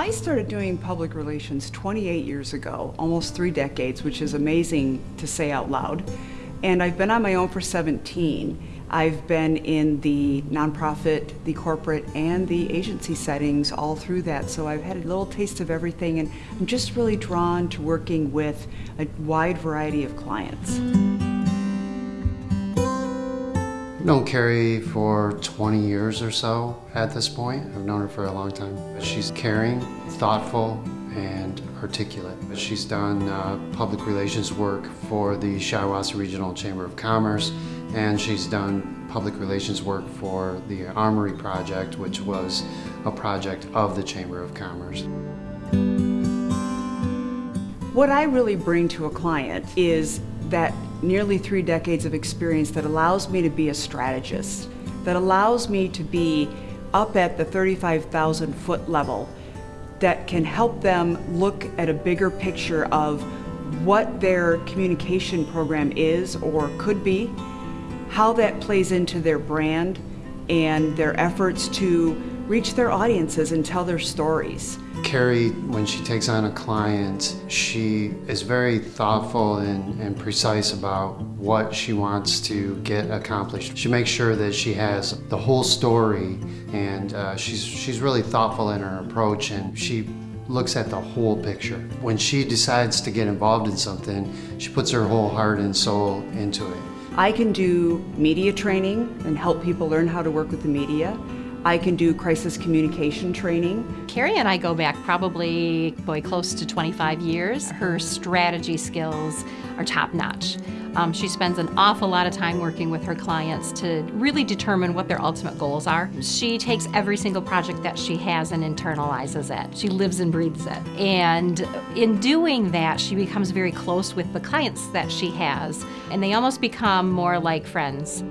I started doing public relations 28 years ago, almost three decades, which is amazing to say out loud. And I've been on my own for 17. I've been in the nonprofit, the corporate, and the agency settings all through that. So I've had a little taste of everything, and I'm just really drawn to working with a wide variety of clients. Known Carrie for 20 years or so at this point. I've known her for a long time. She's caring, thoughtful, and articulate. She's done uh, public relations work for the Shiawassee Regional Chamber of Commerce, and she's done public relations work for the Armory Project, which was a project of the Chamber of Commerce. What I really bring to a client is that nearly three decades of experience that allows me to be a strategist, that allows me to be up at the 35,000 foot level that can help them look at a bigger picture of what their communication program is or could be, how that plays into their brand and their efforts to reach their audiences and tell their stories. Carrie, when she takes on a client, she is very thoughtful and, and, precise about what she wants to get accomplished. She makes sure that she has the whole story and uh, she's, she's really thoughtful in her approach and she looks at the whole picture. When she decides to get involved in something, she puts her whole heart and soul into it. I can do media training and help people learn how to work with the media. I can do crisis communication training. Carrie and I go back probably, boy, close to 25 years. Her strategy skills are top notch. Um, she spends an awful lot of time working with her clients to really determine what their ultimate goals are. She takes every single project that she has and internalizes it. She lives and breathes it. And in doing that, she becomes very close with the clients that she has, and they almost become more like friends.